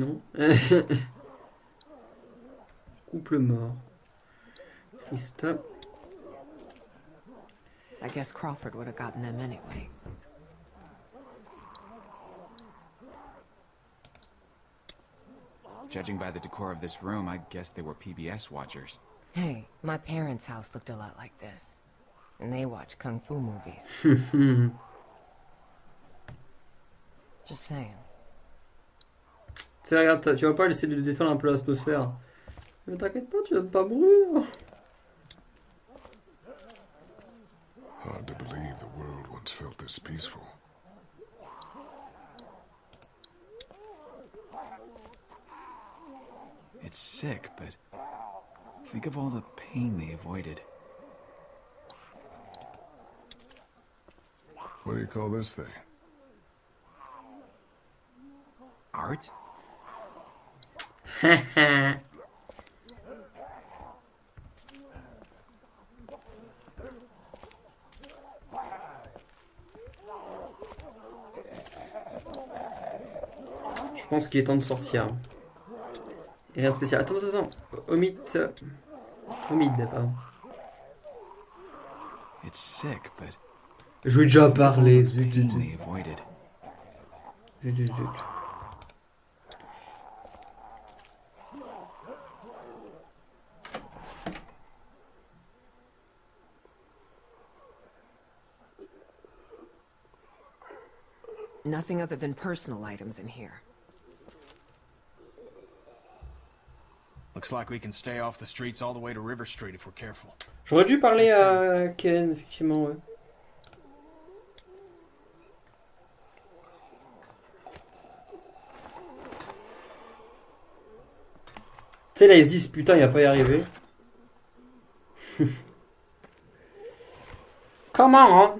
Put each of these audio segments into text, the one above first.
Non. Couple mort. Christa. I guess Crawford would have gotten them anyway. Judging by the decor of this room, I guess they were PBS watchers. Hey, my parents' house looked a lot like this. And they watch kung fu movies. Just saying. Tiens, regarde, tu vas pas essayer de détendre un peu l'atmosphère. Mais t'inquiète pas, tu vas pas mourir. Hard to believe the world once felt this peaceful. It's sick, but think of all the pain they avoided. What do you call this thing? Art? Je pense qu'il est temps de sortir. Et rien de spécial. Attends, attends, attends. Omid. Omid, pardon. It's sick, but Je vais déjà parler. Zut, zut, pain zut. they avoided. Zut, zut, zut. Nothing other than personal items in here. Looks like we can stay off the streets all the way to River Street if we're careful. J'aurais dû parler à Ken, effectivement, ouais. Tu sais, là, ils se disent, putain, il va pas y arriver. Comment, hein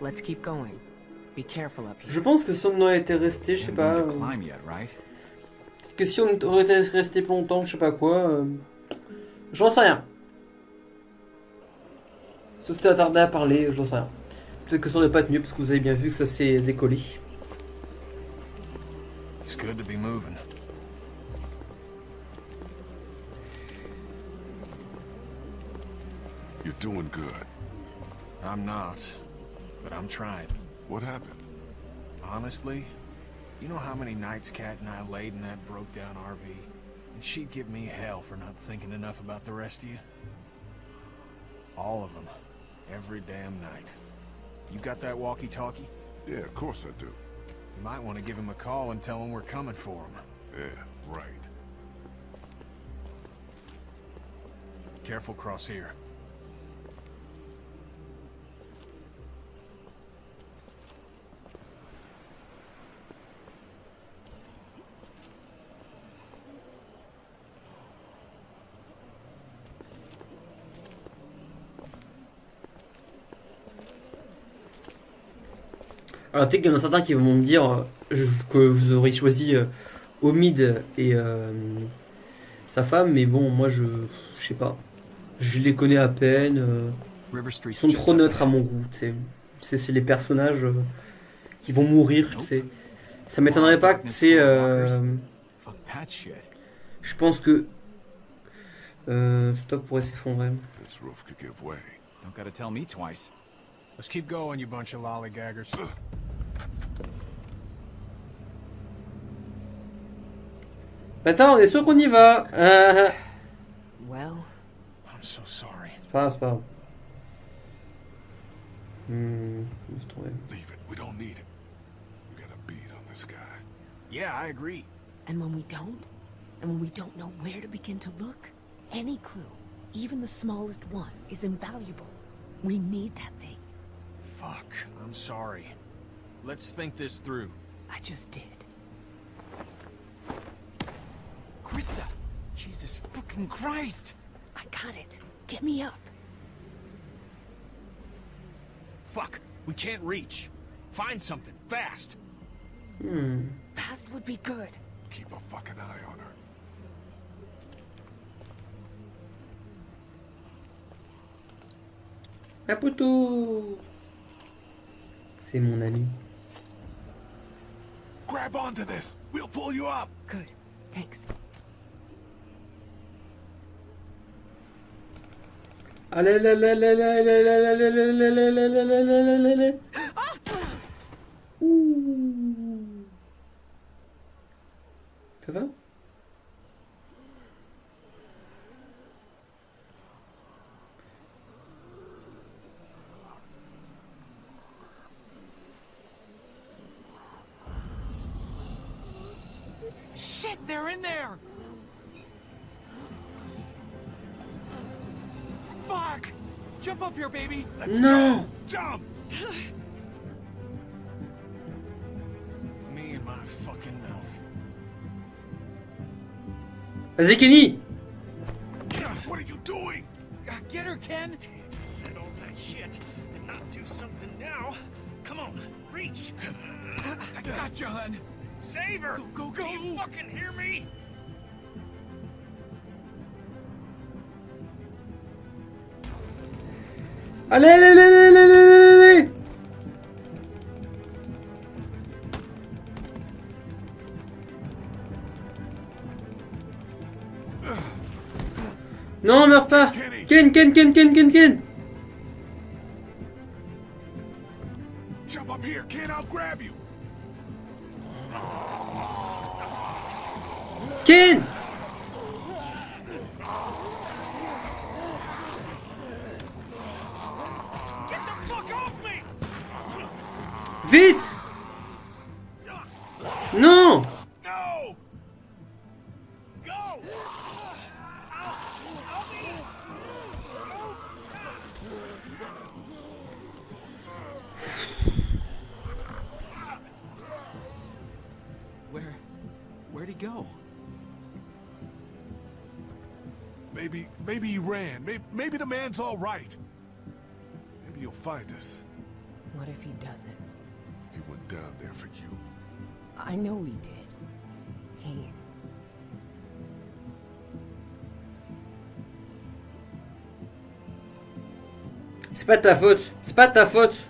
Let's keep going. Be careful up here. Je pense que si on aurait été resté, je sais pas... euh, que si on aurait été resté plus longtemps, je sais pas quoi... euh, J'en sais rien. Si on s'était attardé à parler, j'en sais rien. Peut-être que ça aurait pas tenu, parce que vous avez bien vu que ça s'est décollé. It's good to be moving. You're doing good. I'm not, but I'm trying. What happened? Honestly, you know how many nights Kat and I laid in that broke-down RV? And she'd give me hell for not thinking enough about the rest of you. All of them. Every damn night. You got that walkie-talkie? Yeah, of course I do. You might want to give him a call and tell him we're coming for him. Yeah, right. Careful cross here. Alors peut-être qu'il y en a certains qui vont me dire euh, que vous aurez choisi euh, Omid et euh, sa femme, mais bon, moi je... je sais pas. Je les connais à peine. River Street. ils sont trop neutres à mon goût, tu sais. C'est c'est les personnages euh, qui vont mourir, tu sais. Ça m'étonnerait pas que, tu sais... euh, Fuck that shit. je pense que... Euh, stop pourrait s'effondrer. Let's keep going, you bunch of lollygaggers. Maintenant, on est sûr qu'on y va. Ah. Well, I'm so sorry. c'est pas grave, c'est pas grave. Hmm, laisse tomber. Leave it. We don't need it. We got a beat on this guy. Yeah, I agree. and when we don't, and when we don't know where to begin to look, any clue, even the smallest one, is invaluable. We need that thing. Fuck, I'm sorry. Let's think this through. I just did. Krista! Jesus fucking Christ! I got it. Get me up. Fuck, we can't reach. Find something, fast. Hmm. Fast would be good. Keep a fucking eye on her. Caputo C'est mon ami. Grab onto this. We'll pull you up. Good. Thanks. Allez, allez, allez, allez, allez, allez, allez, allez, allez, allez, allez, allez, allez, allez. Ouh. They're in there! Fuck! Jump up here, baby! Non Jump! Me and my fucking mouth. Vas-y, Kenny What are you doing? Uh, Get her, Ken! Said all that shit and not do something now. Come on, reach. I got you, hun! Save her. Go, go, Do you fucking hear me? Allez, allez, allez, allez, allez, allez, allez Non, meurs pas Kenny. Ken, Ken, Ken, Ken, Ken, Ken Jump up here, kid. I'll grab you. Kid! Vite go? Maybe, maybe he ran. Maybe, maybe the man's all right. Maybe he'll find us. What if he doesn't? He went down there for you. I know he did. He. C'est pas de ta faute. C'est pas de ta faute.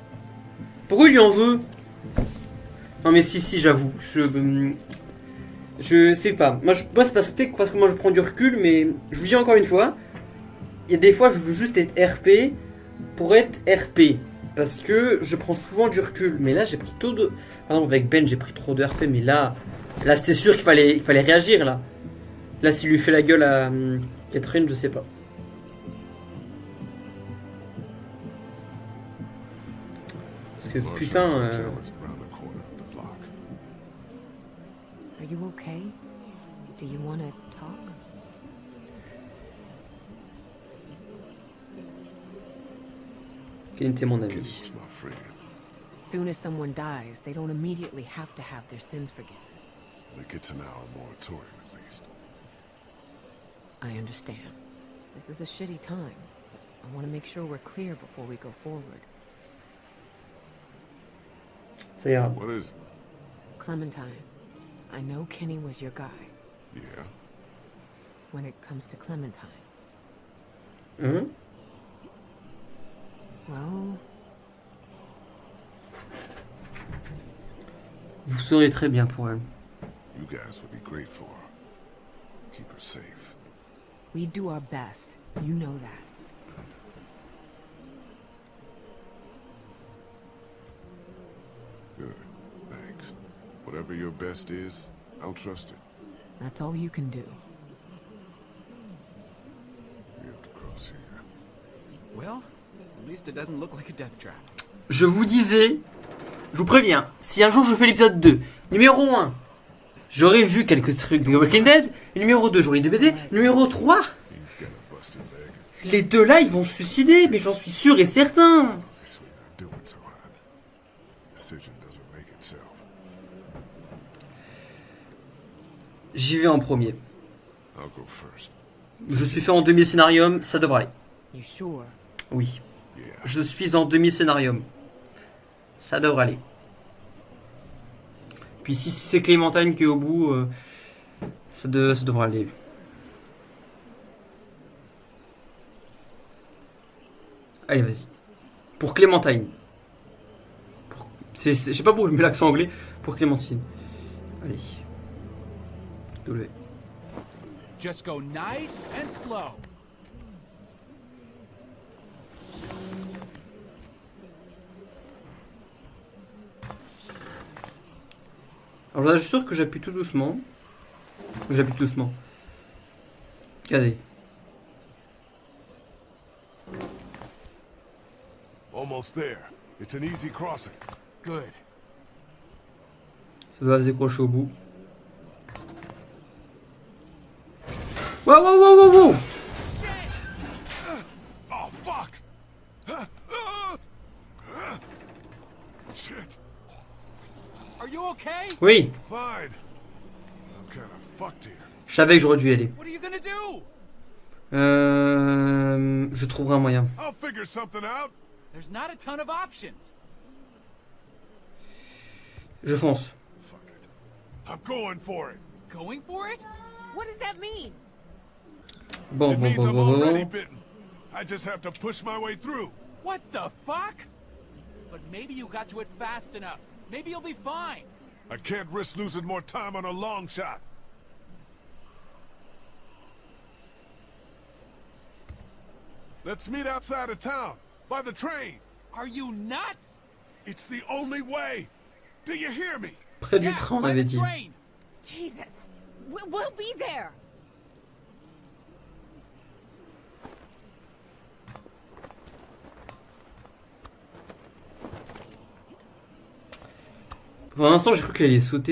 Pourquoi il lui en veut Non mais si, si, j'avoue. Je... Je sais pas. Moi, je... parce que, parce que moi je prends du recul, mais je vous dis encore une fois, il y a des fois je veux juste être RP pour être RP. Parce que je prends souvent du recul. Mais là, j'ai pris trop de... Par exemple, avec Ben, j'ai pris trop de RP, mais là... Là, c'était sûr qu'il fallait... qu'il fallait réagir, là. Là, s'il lui fait la gueule à hum, Catherine, je sais pas. Parce que putain... euh, Are you okay? Do you want to talk? Kenny était mon Kenny ami. was my friend. Soon as someone dies, they don't immediately have to have their sins forgiven. It gets an hour moratorium at least. I understand. This is a shitty time. I want to make sure we're clear before we go forward. Ça ira. What is it? Clementine, I know Kenny was your guy. Yeah. When it comes to Clementine, Mm hmm well, Vous saurez très bien pour elle. You guys would be great for her. Keep her safe. we do our best. You know that. Whatever your best is, I'll trust it. That's all you can do. We have to cross here. Well, at least it doesn't look like a death trap. Je vous disais, je vous préviens, si un jour je fais l'épisode 2, numéro 1, j'aurais vu quelques trucs de Walking Dead, et numéro 2, j'aurais eu des BD, numéro 3, He's got a busted leg. les deux là, ils vont se suicider, mais j'en suis sûr et certain. J'y vais en premier. Je suis fait en demi-scénarium, ça devrait aller. Oui, je suis en demi-scénarium. Ça devrait aller. Puis si c'est Clémentine qui est au bout, euh, ça, de- ça devrait aller. Allez, vas-y. Pour Clémentine. Pour- Je sais pas pourquoi je mets l'accent anglais. Pour Clémentine. Allez. Just go nice and slow. Alors là, je suis sûr que j'appuie tout doucement. J'appuie tout doucement. Regardez. Almost there. It's an easy crossing. Good. Ça va se décrocher au bout. Wow, wow, wow, wow, wow Oh, fuck! Shit. Are you okay? Oui, Fine. I'm kind of fucked here. je savais que j'aurais dû y aller. What are you gonna do? Euh, je trouverai un moyen. I'll figure something out. There's not a ton of options. Je fonce. Fuck it. I'm going for it. Going for it? What does that mean? Bon, It bon, means bon, I'm bon, bon, already bitten. I just have to push my way through. What the fuck? But maybe you got to it fast enough. Maybe you'll be fine. I can't risk losing more time on a long shot. Let's meet outside of town, by the train. Are you nuts? It's the only way. Do you hear me? Près du train, on avait the dit. train. Jesus. We'll, we'll be there. Pour un instant, j'ai cru qu'elle allait sauter.